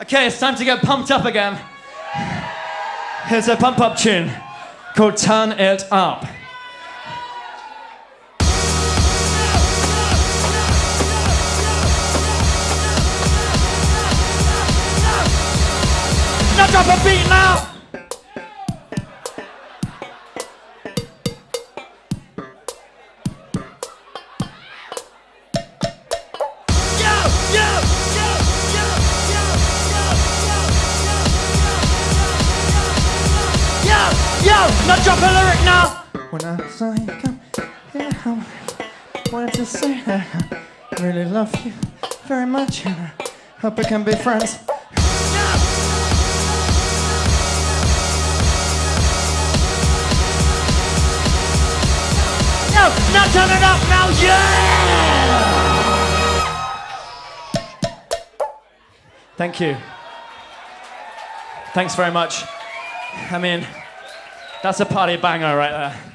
Okay, it's time to get pumped up again. Here's a pump up tune called Turn It Up. Now drop a beat now! Yo, now drop a lyric now! When I saw you come here, I wanted to say that I really love you very much and I hope we can be friends. Yo, now turn it up now, yeah! Thank you. Thanks very much. I mean, that's a party banger right there.